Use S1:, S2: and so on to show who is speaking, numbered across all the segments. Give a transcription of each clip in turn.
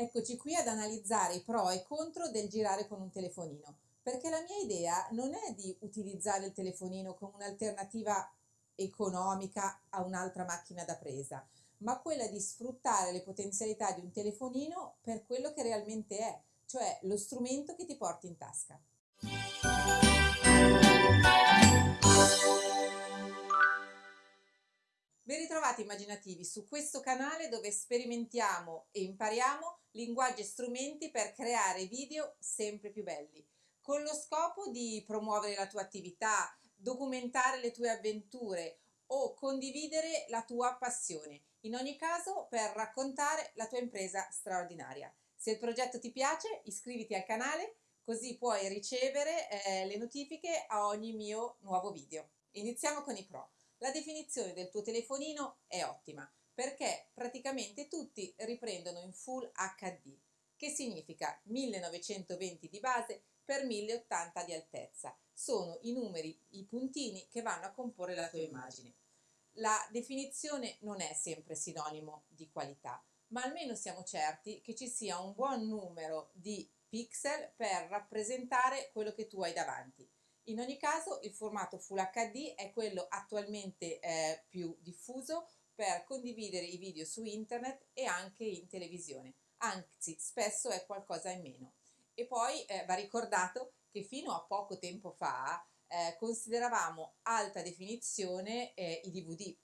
S1: Eccoci qui ad analizzare i pro e contro del girare con un telefonino, perché la mia idea non è di utilizzare il telefonino come un'alternativa economica a un'altra macchina da presa, ma quella di sfruttare le potenzialità di un telefonino per quello che realmente è, cioè lo strumento che ti porti in tasca. Ben ritrovati immaginativi su questo canale dove sperimentiamo e impariamo linguaggi e strumenti per creare video sempre più belli, con lo scopo di promuovere la tua attività, documentare le tue avventure o condividere la tua passione, in ogni caso per raccontare la tua impresa straordinaria. Se il progetto ti piace iscriviti al canale così puoi ricevere eh, le notifiche a ogni mio nuovo video. Iniziamo con i pro. La definizione del tuo telefonino è ottima perché praticamente tutti riprendono in Full HD, che significa 1920 di base per 1080 di altezza. Sono i numeri, i puntini che vanno a comporre la tua immagine. La definizione non è sempre sinonimo di qualità, ma almeno siamo certi che ci sia un buon numero di pixel per rappresentare quello che tu hai davanti. In ogni caso il formato Full HD è quello attualmente eh, più diffuso per condividere i video su internet e anche in televisione, anzi spesso è qualcosa in meno. E poi eh, va ricordato che fino a poco tempo fa eh, consideravamo alta definizione eh, i DVD,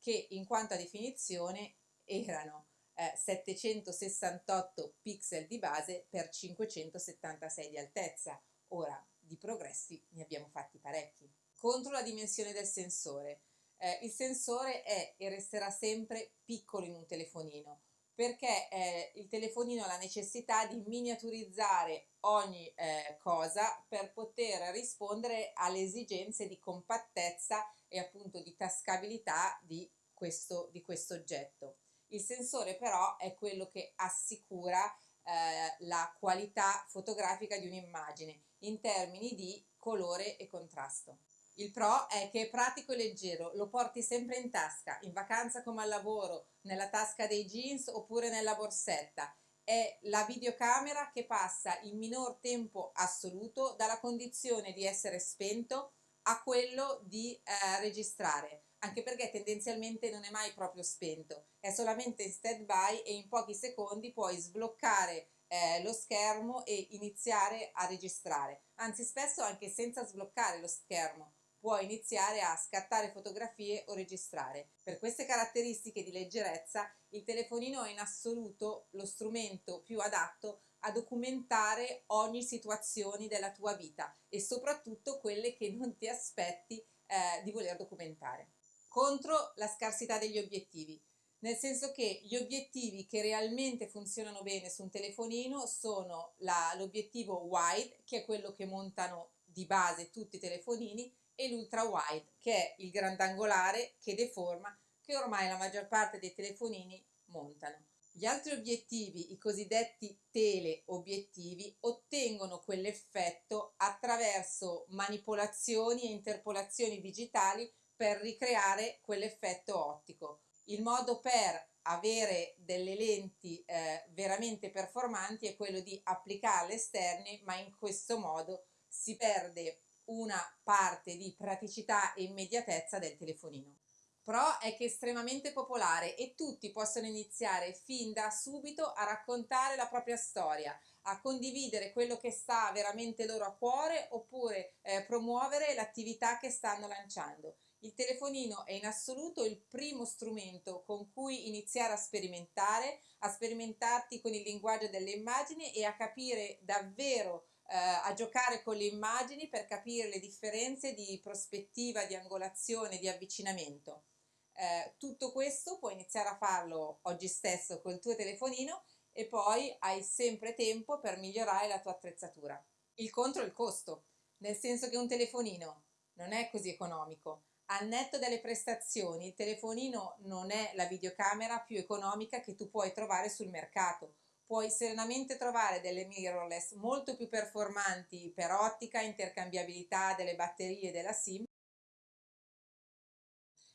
S1: che in quanto a definizione erano 768 eh, pixel di base per 576 di altezza. Ora, di progressi ne abbiamo fatti parecchi. Contro la dimensione del sensore. Eh, il sensore è e resterà sempre piccolo in un telefonino perché eh, il telefonino ha la necessità di miniaturizzare ogni eh, cosa per poter rispondere alle esigenze di compattezza e appunto di tascabilità di questo, di questo oggetto. Il sensore però è quello che assicura eh, la qualità fotografica di un'immagine in termini di colore e contrasto. Il pro è che è pratico e leggero, lo porti sempre in tasca, in vacanza come al lavoro, nella tasca dei jeans oppure nella borsetta. È la videocamera che passa in minor tempo assoluto dalla condizione di essere spento a quello di eh, registrare, anche perché tendenzialmente non è mai proprio spento, è solamente in stand by e in pochi secondi puoi sbloccare eh, lo schermo e iniziare a registrare, anzi spesso anche senza sbloccare lo schermo puoi iniziare a scattare fotografie o registrare. Per queste caratteristiche di leggerezza il telefonino è in assoluto lo strumento più adatto a documentare ogni situazione della tua vita e soprattutto quelle che non ti aspetti eh, di voler documentare. Contro la scarsità degli obiettivi nel senso che gli obiettivi che realmente funzionano bene su un telefonino sono l'obiettivo wide, che è quello che montano di base tutti i telefonini, e l'ultra wide, che è il grandangolare che deforma, che ormai la maggior parte dei telefonini montano. Gli altri obiettivi, i cosiddetti teleobiettivi, ottengono quell'effetto attraverso manipolazioni e interpolazioni digitali per ricreare quell'effetto ottico il modo per avere delle lenti eh, veramente performanti è quello di applicarle esterne, ma in questo modo si perde una parte di praticità e immediatezza del telefonino. Pro è che è estremamente popolare e tutti possono iniziare fin da subito a raccontare la propria storia, a condividere quello che sta veramente loro a cuore oppure eh, promuovere l'attività che stanno lanciando. Il telefonino è in assoluto il primo strumento con cui iniziare a sperimentare, a sperimentarti con il linguaggio delle immagini e a capire davvero, eh, a giocare con le immagini per capire le differenze di prospettiva, di angolazione, di avvicinamento. Eh, tutto questo puoi iniziare a farlo oggi stesso col tuo telefonino e poi hai sempre tempo per migliorare la tua attrezzatura. Il contro è il costo, nel senso che un telefonino non è così economico, al netto delle prestazioni, il telefonino non è la videocamera più economica che tu puoi trovare sul mercato. Puoi serenamente trovare delle mirrorless molto più performanti per ottica, intercambiabilità delle batterie della SIM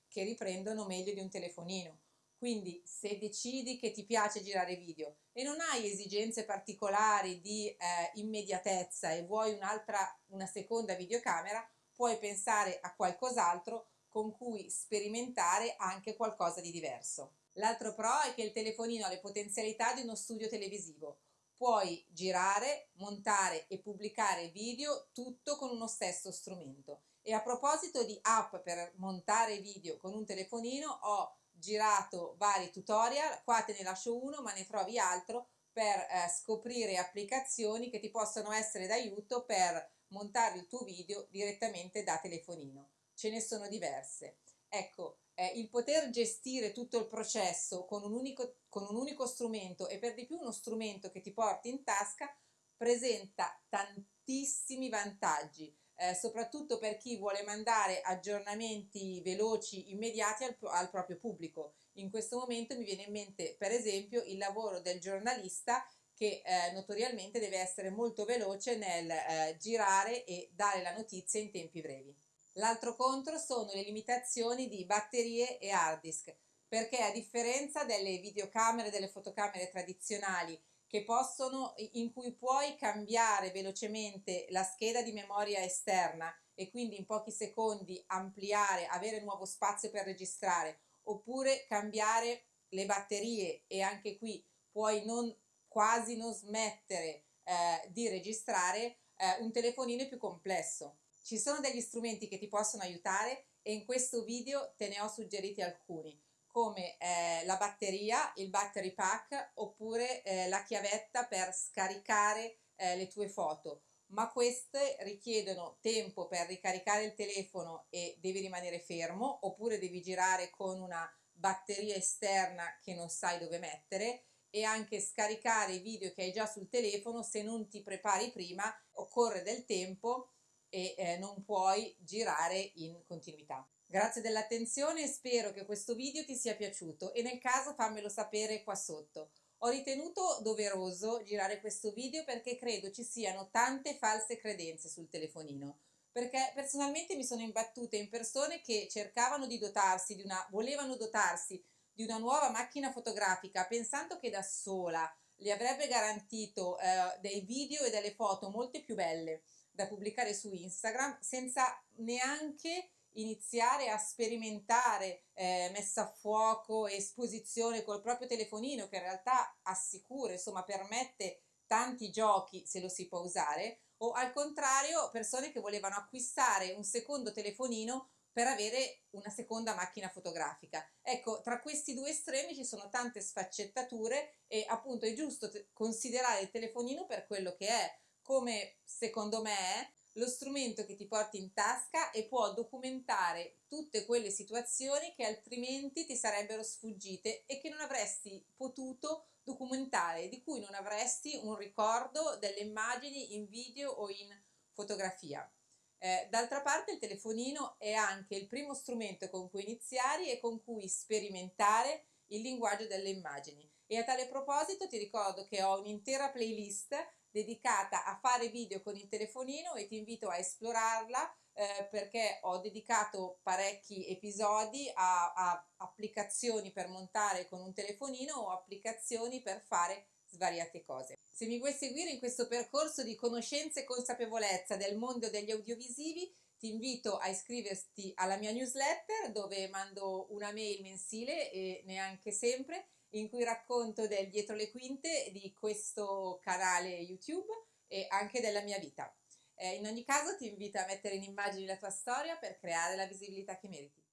S1: che riprendono meglio di un telefonino. Quindi se decidi che ti piace girare video e non hai esigenze particolari di eh, immediatezza e vuoi un'altra, una seconda videocamera, puoi pensare a qualcos'altro con cui sperimentare anche qualcosa di diverso. L'altro pro è che il telefonino ha le potenzialità di uno studio televisivo. Puoi girare, montare e pubblicare video tutto con uno stesso strumento. E a proposito di app per montare video con un telefonino, ho girato vari tutorial, qua te ne lascio uno ma ne trovi altro per eh, scoprire applicazioni che ti possono essere d'aiuto per montare il tuo video direttamente da telefonino. Ce ne sono diverse. Ecco, eh, il poter gestire tutto il processo con un, unico, con un unico strumento e per di più uno strumento che ti porti in tasca presenta tantissimi vantaggi eh, soprattutto per chi vuole mandare aggiornamenti veloci, immediati al, al, proprio pubblico. In questo momento mi viene in mente per esempio il lavoro del giornalista che eh, notoriamente deve essere molto veloce nel eh, girare e dare la notizia in tempi brevi. L'altro contro sono le limitazioni di batterie e hard disk, perché a differenza delle videocamere e delle fotocamere tradizionali possono, in cui puoi cambiare velocemente la scheda di memoria esterna e quindi in pochi secondi ampliare, avere nuovo spazio per registrare, oppure cambiare le batterie e anche qui puoi non, quasi non smettere eh, di registrare, eh, un telefonino più complesso. Ci sono degli strumenti che ti possono aiutare e in questo video te ne ho suggeriti alcuni come eh, la batteria, il battery pack oppure eh, la chiavetta per scaricare eh, le tue foto ma queste richiedono tempo per ricaricare il telefono e devi rimanere fermo oppure devi girare con una batteria esterna che non sai dove mettere e anche scaricare i video che hai già sul telefono se non ti prepari prima occorre del tempo e eh, non puoi girare in continuità. Grazie dell'attenzione e spero che questo video ti sia piaciuto e nel caso fammelo sapere qua sotto. Ho ritenuto doveroso girare questo video perché credo ci siano tante false credenze sul telefonino perché personalmente mi sono imbattuta in persone che cercavano di dotarsi di una, volevano dotarsi di una nuova macchina fotografica pensando che da sola le avrebbe garantito eh, dei video e delle foto molte più belle da pubblicare su Instagram senza neanche iniziare a sperimentare eh, messa a fuoco, esposizione col proprio telefonino che in realtà assicura, insomma permette tanti giochi se lo si può usare o al contrario persone che volevano acquistare un secondo telefonino per avere una seconda macchina fotografica. Ecco, tra questi due estremi ci sono tante sfaccettature e appunto è giusto considerare il telefonino per quello che è, come secondo me è, lo strumento che ti porti in tasca e può documentare tutte quelle situazioni che altrimenti ti sarebbero sfuggite e che non avresti potuto documentare, di cui non avresti un ricordo delle immagini in video o in fotografia. Eh, d'altra parte il telefonino è anche il primo strumento con cui iniziare e con cui sperimentare il linguaggio delle immagini. E a tale proposito ti ricordo che ho un'intera playlist dedicata a fare video con il telefonino e ti invito a esplorarla eh, perché ho dedicato parecchi episodi a, a applicazioni per montare con un telefonino o applicazioni per fare svariate cose. Se mi vuoi seguire in questo percorso di conoscenza e consapevolezza del mondo degli audiovisivi, ti invito a iscriverti alla mia newsletter dove mando una mail mensile e neanche sempre in cui racconto del dietro le quinte di questo canale YouTube e anche della mia vita. Eh, in ogni caso ti invito a mettere in immagini la tua storia per creare la visibilità che meriti.